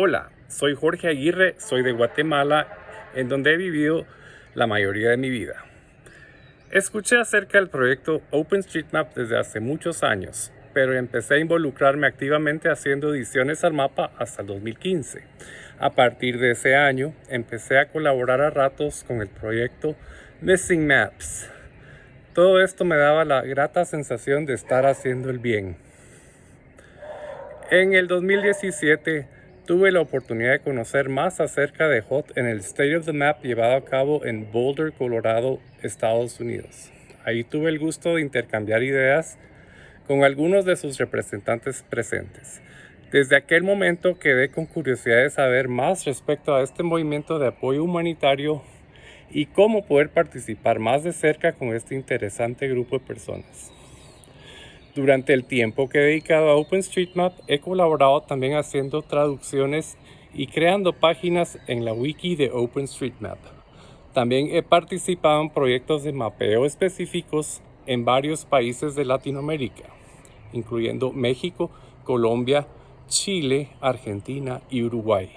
Hola, soy Jorge Aguirre, soy de Guatemala, en donde he vivido la mayoría de mi vida. Escuché acerca del proyecto OpenStreetMap desde hace muchos años, pero empecé a involucrarme activamente haciendo ediciones al mapa hasta el 2015. A partir de ese año, empecé a colaborar a ratos con el proyecto Missing Maps. Todo esto me daba la grata sensación de estar haciendo el bien. En el 2017, Tuve la oportunidad de conocer más acerca de HOT en el State of the Map llevado a cabo en Boulder, Colorado, Estados Unidos. Ahí tuve el gusto de intercambiar ideas con algunos de sus representantes presentes. Desde aquel momento quedé con curiosidad de saber más respecto a este movimiento de apoyo humanitario y cómo poder participar más de cerca con este interesante grupo de personas. Durante el tiempo que he dedicado a OpenStreetMap, he colaborado también haciendo traducciones y creando páginas en la wiki de OpenStreetMap. También he participado en proyectos de mapeo específicos en varios países de Latinoamérica, incluyendo México, Colombia, Chile, Argentina y Uruguay.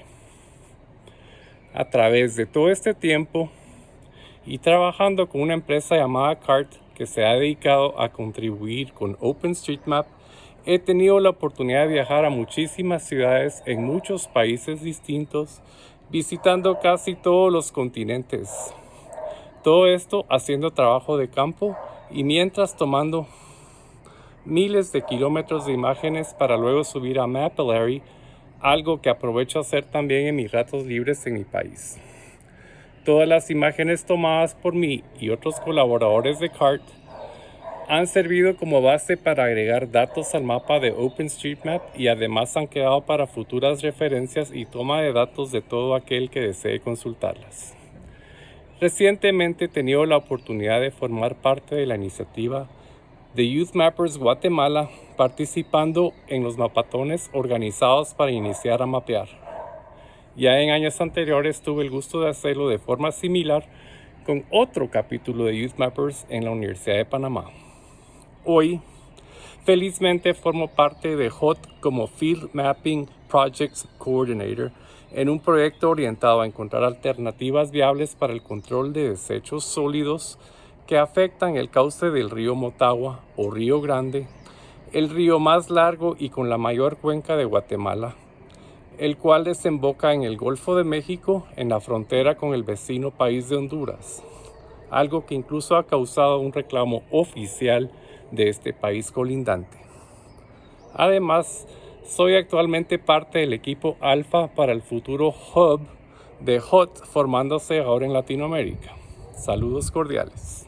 A través de todo este tiempo y trabajando con una empresa llamada CART, que se ha dedicado a contribuir con OpenStreetMap, he tenido la oportunidad de viajar a muchísimas ciudades en muchos países distintos, visitando casi todos los continentes. Todo esto haciendo trabajo de campo y mientras tomando miles de kilómetros de imágenes para luego subir a Mapillary, algo que aprovecho a hacer también en mis ratos libres en mi país. Todas las imágenes tomadas por mí y otros colaboradores de CART han servido como base para agregar datos al mapa de OpenStreetMap y además han quedado para futuras referencias y toma de datos de todo aquel que desee consultarlas. Recientemente he tenido la oportunidad de formar parte de la iniciativa de Youth Mappers Guatemala participando en los mapatones organizados para iniciar a mapear. Ya en años anteriores tuve el gusto de hacerlo de forma similar con otro capítulo de Youth Mappers en la Universidad de Panamá. Hoy, felizmente formo parte de HOT como Field Mapping Projects Coordinator en un proyecto orientado a encontrar alternativas viables para el control de desechos sólidos que afectan el cauce del río Motagua o Río Grande, el río más largo y con la mayor cuenca de Guatemala, el cual desemboca en el Golfo de México en la frontera con el vecino país de Honduras, algo que incluso ha causado un reclamo oficial de este país colindante. Además, soy actualmente parte del equipo Alfa para el futuro Hub de HOT formándose ahora en Latinoamérica. Saludos cordiales.